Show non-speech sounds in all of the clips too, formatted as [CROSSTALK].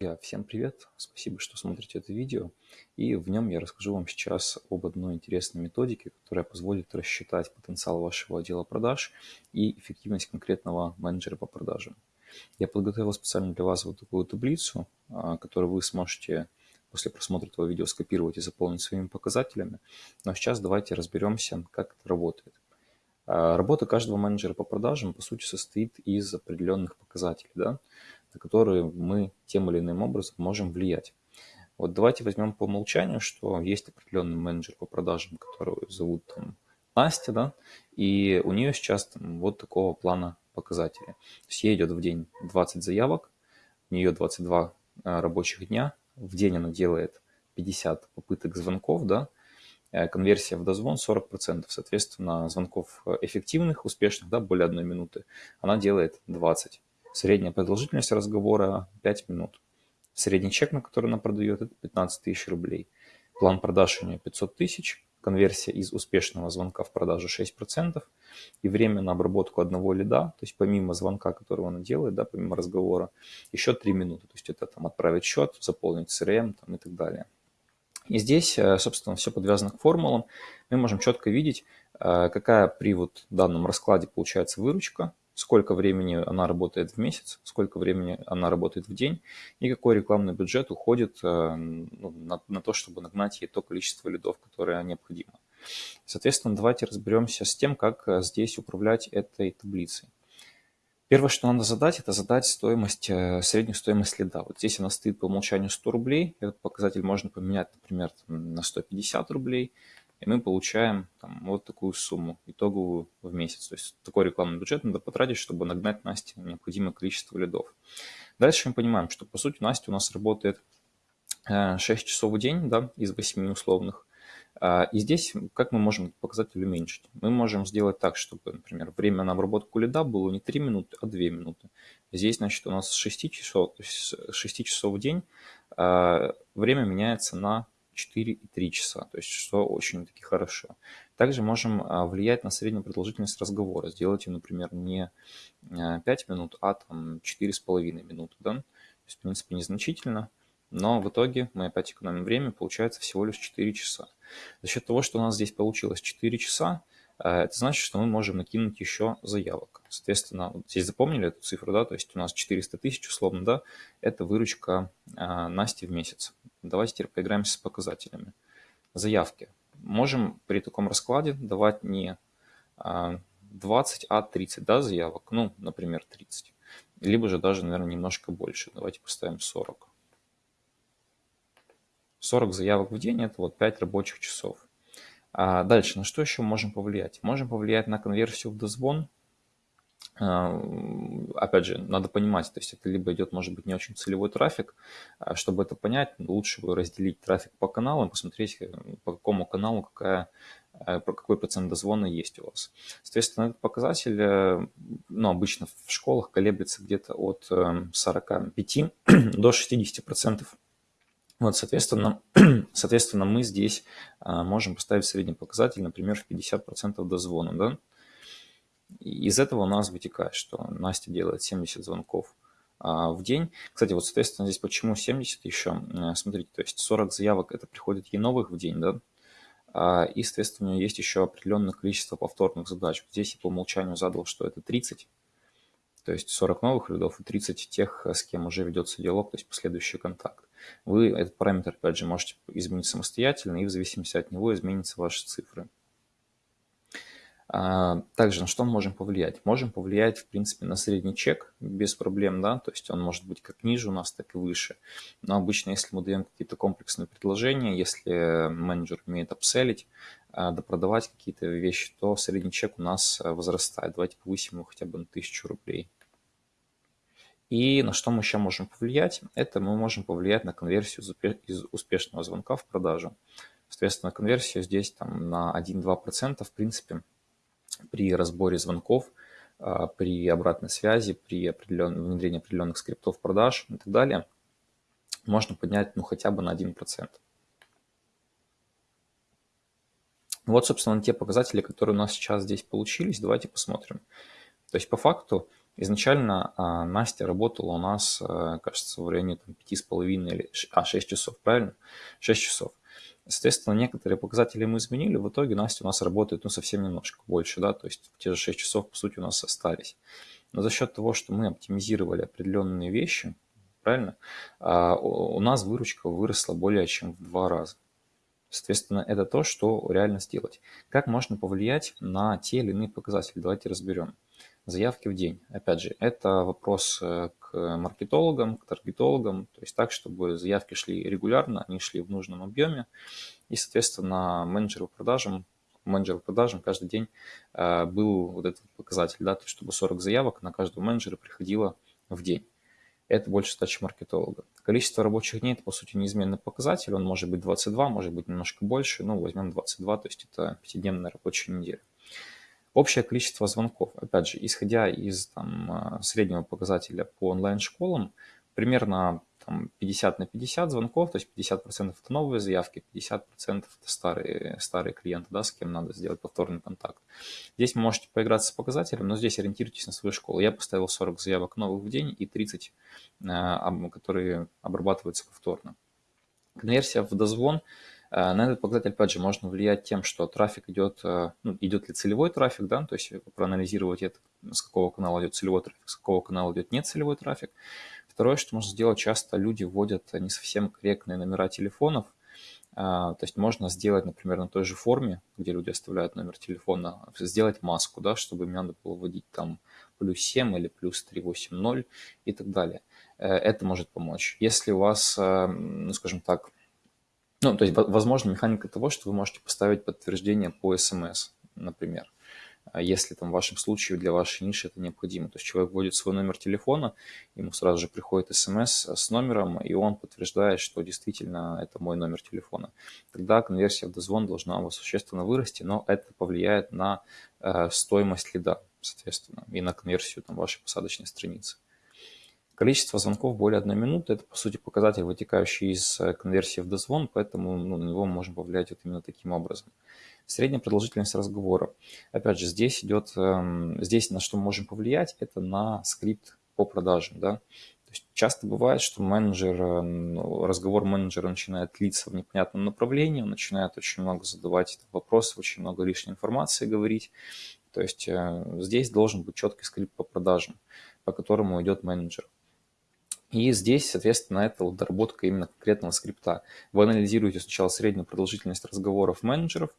Друзья, Всем привет! Спасибо, что смотрите это видео. И в нем я расскажу вам сейчас об одной интересной методике, которая позволит рассчитать потенциал вашего отдела продаж и эффективность конкретного менеджера по продажам. Я подготовил специально для вас вот такую таблицу, а, которую вы сможете после просмотра этого видео скопировать и заполнить своими показателями. Но сейчас давайте разберемся, как это работает. А, работа каждого менеджера по продажам, по сути, состоит из определенных показателей. Да? На которые мы тем или иным образом можем влиять. Вот давайте возьмем по умолчанию, что есть определенный менеджер по продажам, которого зовут там, Настя, да, и у нее сейчас там, вот такого плана показатели. То есть ей идет в день 20 заявок, у нее 22 а, рабочих дня, в день она делает 50 попыток звонков, да, э, конверсия в дозвон 40%, соответственно, звонков эффективных, успешных, да, более одной минуты, она делает 20. Средняя продолжительность разговора 5 минут. Средний чек, на который она продает, это 15 тысяч рублей. План продаж у нее 500 тысяч. Конверсия из успешного звонка в продажу 6%. И время на обработку одного лида, то есть помимо звонка, которого она делает, да, помимо разговора, еще 3 минуты. То есть это там отправить счет, заполнить CRM там, и так далее. И здесь, э, собственно, все подвязано к формулам. Мы можем четко видеть, э, какая при вот данном раскладе получается выручка, сколько времени она работает в месяц, сколько времени она работает в день и какой рекламный бюджет уходит э, ну, на, на то, чтобы нагнать ей то количество лидов, которое необходимо. Соответственно, давайте разберемся с тем, как э, здесь управлять этой таблицей. Первое, что надо задать, это задать стоимость, э, среднюю стоимость лида. Вот здесь она стоит по умолчанию 100 рублей. Этот показатель можно поменять, например, на 150 рублей и мы получаем там, вот такую сумму итоговую в месяц. То есть такой рекламный бюджет надо потратить, чтобы нагнать Насте необходимое количество лидов. Дальше мы понимаем, что по сути Настя у нас работает 6 э, часов в день да, из 8 условных. А, и здесь как мы можем показатель уменьшить? Мы можем сделать так, чтобы, например, время на обработку лида было не 3 минуты, а 2 минуты. Здесь, значит, у нас с 6 часов, 6 часов в день а, время меняется на 4,3 часа, то есть что очень-таки хорошо. Также можем а, влиять на среднюю продолжительность разговора, сделать ее, например, не 5 а, минут, а там 4,5 минуты, да? То есть, в принципе, незначительно, но в итоге мы опять экономим время, получается всего лишь 4 часа. За счет того, что у нас здесь получилось 4 часа, а, это значит, что мы можем накинуть еще заявок. Соответственно, вот здесь запомнили эту цифру, да, то есть у нас 400 тысяч условно, да, это выручка Насти в месяц. Давайте теперь поиграемся с показателями. Заявки. Можем при таком раскладе давать не 20, а 30 да, заявок. Ну, например, 30. Либо же даже, наверное, немножко больше. Давайте поставим 40. 40 заявок в день – это вот 5 рабочих часов. А дальше, на что еще можем повлиять? Можем повлиять на конверсию в дозвон – а, опять же, надо понимать, то есть это либо идет, может быть, не очень целевой трафик. А чтобы это понять, лучше разделить трафик по каналам, посмотреть, э, по какому каналу какая, э, какой процент дозвона есть у вас. Соответственно, этот показатель, э, ну, обычно в школах колеблется где-то от 45 [CLEARS THROAT] до 60 процентов. Вот, соответственно, [CLEARS THROAT] соответственно, мы здесь можем поставить средний показатель, например, в 50% дозвона, да, из этого у нас вытекает, что Настя делает 70 звонков а, в день. Кстати, вот, соответственно, здесь почему 70 еще? Э, смотрите, то есть 40 заявок это приходит ей новых в день, да? А, и, соответственно, у нее есть еще определенное количество повторных задач. Здесь я по умолчанию задал, что это 30, то есть 40 новых лидов и 30 тех, с кем уже ведется диалог, то есть последующий контакт. Вы этот параметр, опять же, можете изменить самостоятельно, и в зависимости от него изменятся ваши цифры. А, также на что мы можем повлиять? Можем повлиять, в принципе, на средний чек без проблем, да, то есть он может быть как ниже у нас, так и выше. Но обычно, если мы даем какие-то комплексные предложения, если менеджер умеет апселить, а, допродавать какие-то вещи, то средний чек у нас а, возрастает. Давайте повысим его хотя бы на 1000 рублей. И на что мы еще можем повлиять? Это мы можем повлиять на конверсию из успешного звонка в продажу. Соответственно, конверсию здесь там на 1-2% в принципе при разборе звонков, а, при обратной связи, при определен... внедрении определенных скриптов продаж и так далее, можно поднять ну, хотя бы на 1%. Вот, собственно, те показатели, которые у нас сейчас здесь получились. Давайте посмотрим. То есть, по факту, Изначально а, Настя работала у нас, а, кажется, в районе там, 5,5 или а, 6 часов, правильно? 6 часов. Соответственно, некоторые показатели мы изменили, в итоге Настя у нас работает ну, совсем немножко больше, да, то есть те же 6 часов, по сути, у нас остались. Но за счет того, что мы оптимизировали определенные вещи, правильно, а, у нас выручка выросла более чем в два раза. Соответственно, это то, что реально сделать. Как можно повлиять на те или иные показатели? Давайте разберем. Заявки в день. Опять же, это вопрос э, к маркетологам, к таргетологам, то есть так, чтобы заявки шли регулярно, они шли в нужном объеме, и, соответственно, менеджеру продажам, менеджеру продажам каждый день э, был вот этот показатель, да, то есть чтобы 40 заявок на каждого менеджера приходило в день это больше задача маркетолога. Количество рабочих дней – это, по сути, неизменный показатель. Он может быть 22, может быть немножко больше. Ну, возьмем 22, то есть это пятидневная рабочая неделя. Общее количество звонков. Опять же, исходя из там, а, среднего показателя по онлайн-школам, примерно там, 50 на 50 звонков, то есть 50% это новые заявки, 50% это старые, старые клиенты, да, с кем надо сделать повторный контакт. Здесь вы можете поиграться с показателем, но здесь ориентируйтесь на свою школу. Я поставил 40 заявок новых в день и 30, э, которые обрабатываются повторно. Конверсия в дозвон э, на этот показатель, опять же, можно влиять тем, что трафик идет, э, ну, идет ли целевой трафик, да, то есть проанализировать это, с какого канала идет целевой трафик, с какого канала идет нецелевой трафик. Второе, что можно сделать, часто люди вводят не совсем корректные номера телефонов. А, то есть можно сделать, например, на той же форме, где люди оставляют номер телефона, сделать маску, да, чтобы им надо было вводить там плюс 7 или плюс 380 и так далее. Э, это может помочь. Если у вас, э, ну, скажем так, ну, то есть, возможно, механика того, что вы можете поставить подтверждение по смс, например. А если там в вашем случае для вашей ниши это необходимо. То есть человек вводит свой номер телефона, ему сразу же приходит смс с номером, и он подтверждает, что действительно это мой номер телефона. Тогда конверсия в дозвон должна у вас существенно вырасти, но это повлияет на э, стоимость лида, соответственно, и на конверсию там, вашей посадочной страницы. Количество звонков более одной минуты – это, по сути, показатель, вытекающий из э, конверсии в дозвон, поэтому ну, на него можем повлиять вот именно таким образом. Средняя продолжительность разговора. Опять же, здесь идет, эм, здесь на что мы можем повлиять, это на скрипт по продажам. Да? То есть часто бывает, что менеджер, ну, разговор менеджера начинает длиться в непонятном направлении, он начинает очень много задавать вопросов, очень много лишней информации говорить. То есть э, здесь должен быть четкий скрипт по продажам, по которому идет менеджер. И здесь, соответственно, это вот доработка именно конкретного скрипта. Вы анализируете сначала среднюю продолжительность разговоров менеджеров,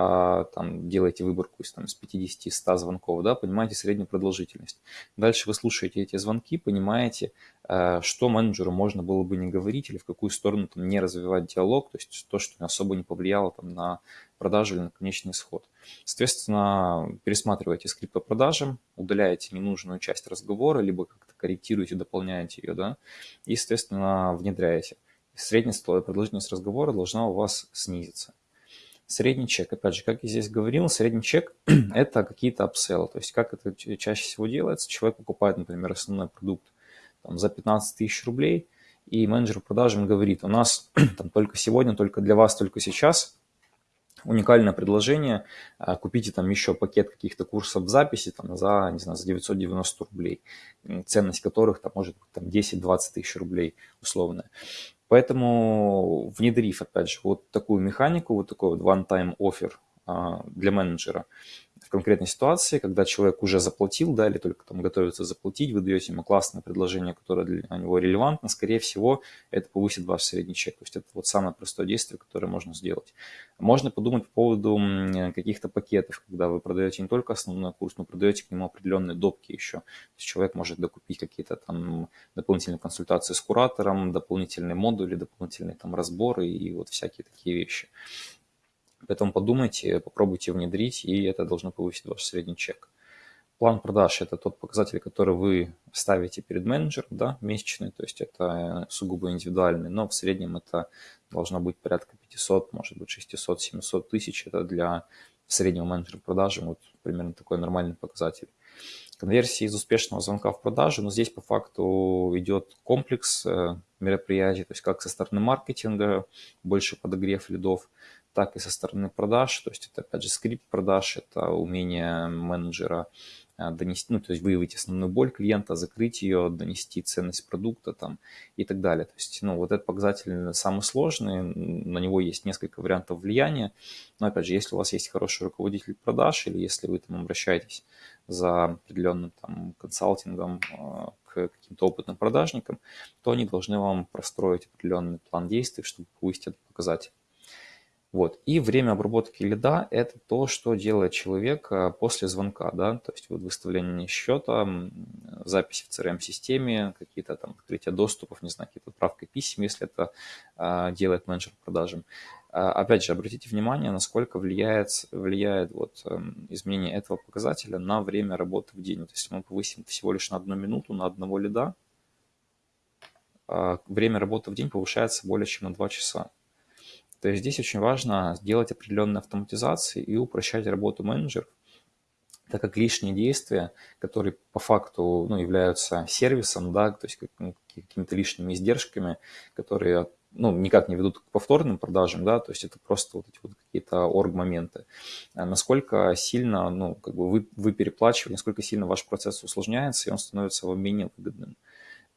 а, там, делаете выборку из, там, из 50-100 звонков, да, понимаете среднюю продолжительность. Дальше вы слушаете эти звонки, понимаете, а, что менеджеру можно было бы не говорить или в какую сторону там, не развивать диалог, то есть то, что особо не повлияло там, на продажу или на конечный исход. Соответственно, пересматриваете скрипт по продажам, удаляете ненужную часть разговора, либо как-то корректируете, дополняете ее, да, и, соответственно, внедряете. Средняя продолжительность разговора должна у вас снизиться. Средний чек, опять же, как я здесь говорил, средний чек [CLEARS THROAT] – это какие-то апселлы. То есть как это чаще всего делается? Человек покупает, например, основной продукт там, за 15 тысяч рублей, и менеджер продажам говорит, у нас [CLEARS THROAT] там, только сегодня, только для вас, только сейчас уникальное предложение, а, купите там еще пакет каких-то курсов в записи там, за, не знаю, за 990 рублей, ценность которых там может быть там 10-20 тысяч рублей условно. Поэтому внедрив, опять же, вот такую механику, вот такой вот one-time offer а, для менеджера в конкретной ситуации, когда человек уже заплатил, да, или только там готовится заплатить, вы даете ему классное предложение, которое для него релевантно, скорее всего, это повысит ваш средний чек. То есть это вот самое простое действие, которое можно сделать. Можно подумать по поводу каких-то пакетов, когда вы продаете не только основной курс, но продаете к нему определенные допки еще. То есть человек может докупить какие-то там дополнительные консультации с куратором, дополнительные модули, дополнительные там разборы и вот всякие такие вещи. Поэтому подумайте, попробуйте внедрить, и это должно повысить ваш средний чек. План продаж – это тот показатель, который вы ставите перед менеджером, да, месячный, то есть это сугубо индивидуальный, но в среднем это должно быть порядка 500, может быть 600, 700 тысяч. Это для среднего менеджера продажи вот примерно такой нормальный показатель. Конверсия из успешного звонка в продажу, но здесь по факту идет комплекс э, мероприятий, то есть как со стороны маркетинга, больше подогрев лидов, так и со стороны продаж. То есть это, опять же, скрипт продаж, это умение менеджера а, донести, ну, то есть выявить основную боль клиента, закрыть ее, донести ценность продукта там и так далее. То есть, ну, вот этот показатель самый сложный, на него есть несколько вариантов влияния. Но, опять же, если у вас есть хороший руководитель продаж или если вы там обращаетесь за определенным там консалтингом а, к каким-то опытным продажникам, то они должны вам простроить определенный план действий, чтобы повысить этот показатель. Вот. И время обработки лида – это то, что делает человек э, после звонка, да, то есть вот выставление счета, записи в CRM-системе, какие-то там открытия доступов, не знаю, какие-то отправки писем, если это а, делает менеджер по продажам. А, опять же, обратите внимание, насколько влияет, влияет вот, эм, изменение этого показателя на время работы в день. То есть мы повысим всего лишь на одну минуту на одного лида, а время работы в день повышается более чем на 2 часа. То есть здесь очень важно сделать определенные автоматизации и упрощать работу менеджеров, так как лишние действия, которые по факту ну, являются сервисом, да, то есть ну, какими-то лишними издержками, которые ну, никак не ведут к повторным продажам, да, то есть это просто вот эти вот какие-то орг-моменты. А насколько сильно, ну, как бы вы, вы переплачиваете, насколько сильно ваш процесс усложняется, и он становится вам менее выгодным.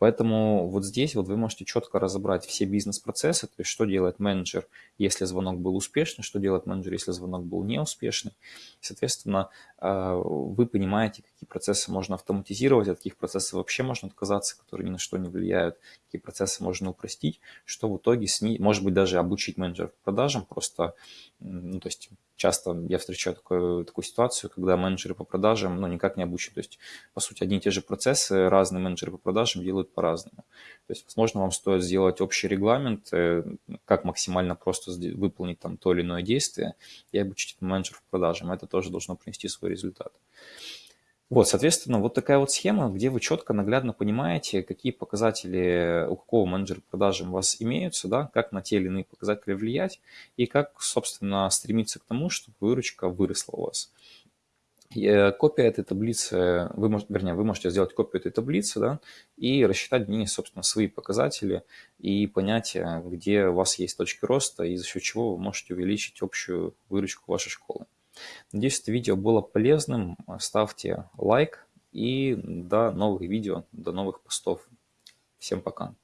Поэтому вот здесь вот вы можете четко разобрать все бизнес-процессы, то есть что делает менеджер, если звонок был успешный, что делает менеджер, если звонок был неуспешный. соответственно, а, вы понимаете, какие процессы можно автоматизировать, от каких процессов вообще можно отказаться, которые ни на что не влияют, какие процессы можно упростить, что в итоге снизить, может быть, даже обучить менеджеров продажам, просто, ну, то есть часто я встречаю такую, такую ситуацию, когда менеджеры по продажам ну, никак не обучены. То есть, по сути, одни и те же процессы разные менеджеры по продажам делают по-разному. То есть, возможно, вам стоит сделать общий регламент, э, как максимально просто выполнить там то или иное действие и обучить менеджеров по продажам. Это тоже должно принести свой результат. Вот, соответственно, вот такая вот схема, где вы четко, наглядно понимаете, какие показатели у какого менеджера продажи у вас имеются, да, как на те или иные показатели влиять и как, собственно, стремиться к тому, чтобы выручка выросла у вас. И э, копия этой таблицы, вы вернее, вы можете сделать копию этой таблицы, да, и рассчитать в ней, собственно, свои показатели и понять, э, где у вас есть точки роста и за счет чего вы можете увеличить общую выручку вашей школы. Надеюсь, это видео было полезным. Ставьте лайк и до новых видео, до новых постов. Всем пока.